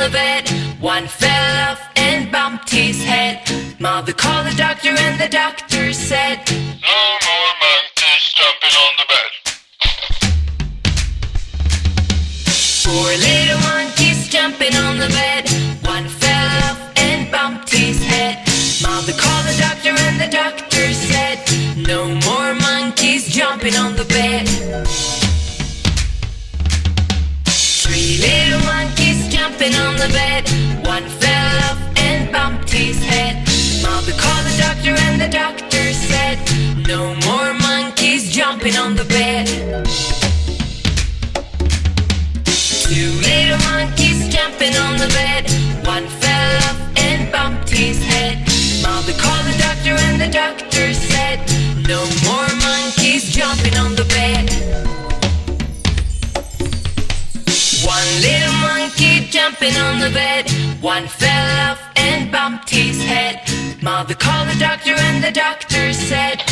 the bed. One fell off and bumped his head. Mother called the doctor and the doctor said, No more monkeys jumping on the bed. Four little monkeys jumping on the bed. One fell off and bumped his head. Mother called the doctor and the doctor said, No more monkeys jumping on the bed. Jumping on the bed. One fell off and bumped his head. Mother called the doctor and the doctor said, No more monkeys jumping on the bed. Two little monkeys jumping on the bed. One fell off and bumped his head. Mother called the doctor and the doctor said, No more monkeys jumping on the bed. One little jumping on the bed. One fell off and bumped his head. Mother called the doctor and the doctor said,